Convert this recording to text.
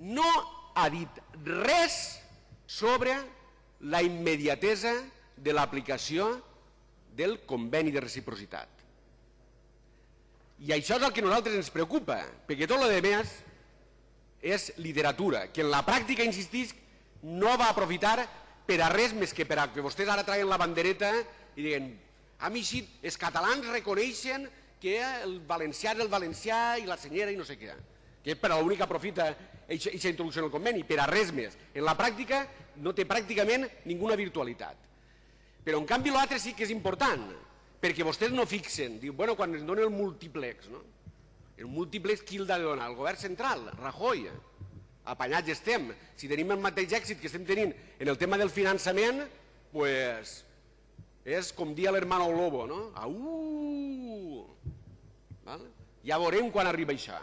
no ha dit res sobre la immediatesa de l'aplicació del conveni de reciprocitat. I això és el que a nosaltres ens preocupa, perquè tot el que més és literatura, que en la pràctica, insistís, no va aprofitar per a res més que per a que vostès ara traien la bandereta i diguen a mi sí, els catalans reconeixen que el valencià és el valencià i la senyera i no sé què. Que per a l'únic aprofita aquesta introducció en el conveni, per a res més. En la pràctica no té pràcticament ninguna virtualitat. Però en canvi l'altre sí que és important, perquè vostès no fixen, diu, bueno, quan ens donen el múltiplex, no? El múltiplex qui el ha de donar? El govern central, Rajoy. Apanyats estem. Si tenim el mateix èxit que estem tenint en el tema del finançament, pues, és com dir a l'hermano lobo, no? Au! Ja veurem quan arriba això.